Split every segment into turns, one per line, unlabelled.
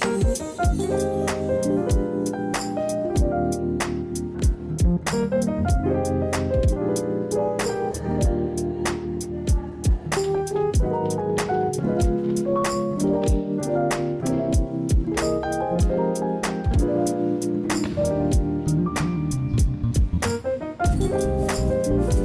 Thank you.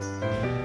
Música